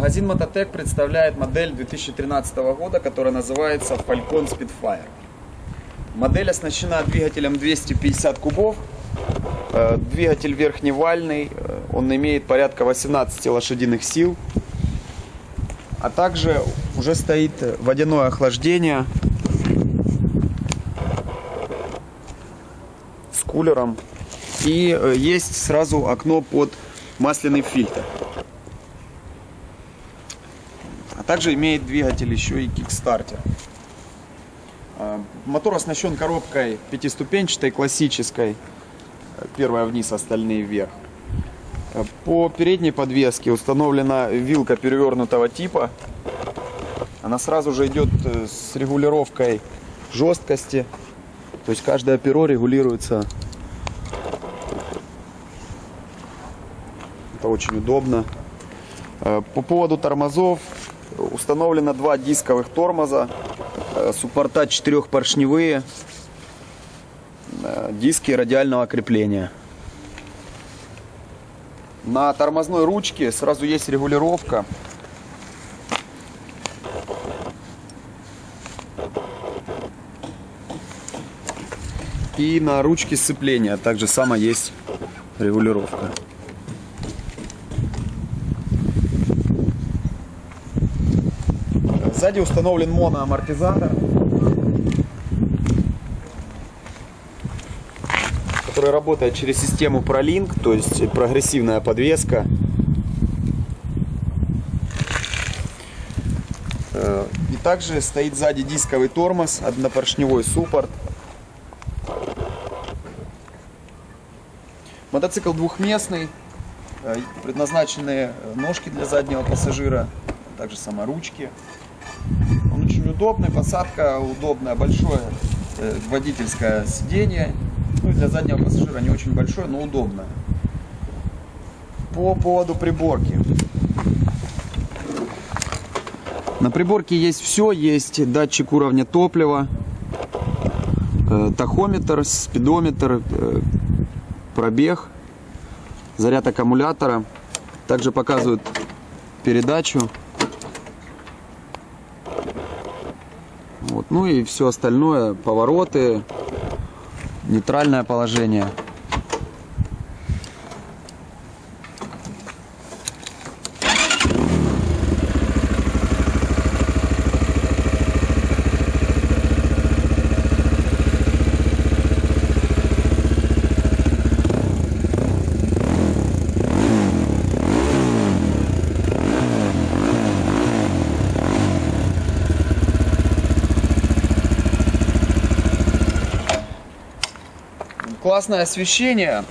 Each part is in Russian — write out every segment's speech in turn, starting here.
Магазин Мототек представляет модель 2013 года, которая называется Falcon Spitfire. Модель оснащена двигателем 250 кубов. Э, Двигатель верхневальный, э, он имеет порядка 18 лошадиных сил. А также уже стоит водяное охлаждение с кулером. И э, есть сразу окно под масляный фильтр. А также имеет двигатель еще и кикстартер. А, Мотор оснащен коробкой пятиступенчатой, классической. Первая вниз, остальные вверх. А, По передней подвеске установлена вилка перевернутого типа. Она сразу же идет э, с регулировкой жесткости. То есть каждое перо регулируется. Это очень удобно. Э, По поводу тормозов установлено два дисковых тормоза, э, суппорта четырехпоршневые, э, диски радиального крепления. На тормозной ручке сразу есть регулировка. И на ручке сцепления также само есть регулировка. Сзади установлен моноамортизатор, который работает через систему ProLink, то есть прогрессивная подвеска. Э, И также стоит сзади дисковый тормоз, однопоршневой суппорт. Мотоцикл двухместный, э, предназначены ножки для заднего пассажира, также сама ручки. Он очень удобный, посадка удобная, большое э, водительское сиденье. Ну для заднего пассажира не очень большое, но удобное. По поводу приборки. На приборке есть все, есть датчик уровня топлива, э, тахометр, спидометр, э, пробег, заряд аккумулятора. Также показывают передачу. Ну и все остальное, повороты, нейтральное положение. Классное освещение.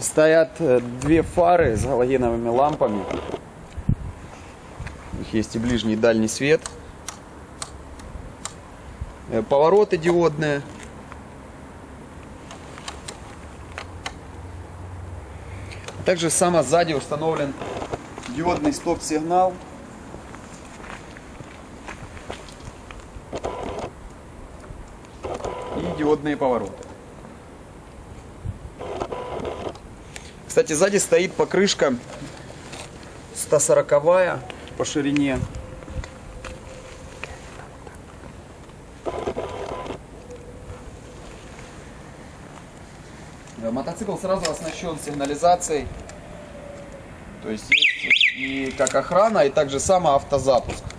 Стоят э, две фары с галогеновыми лампами. У них есть и ближний, и дальний свет. Э, Повороты диодные. Также само сзади установлен диодный стоп-сигнал. И диодные повороты. Кстати, сзади стоит покрышка 140 по ширине. Мотоцикл сразу оснащен сигнализацией. То есть есть и как охрана, и также само автозапуск.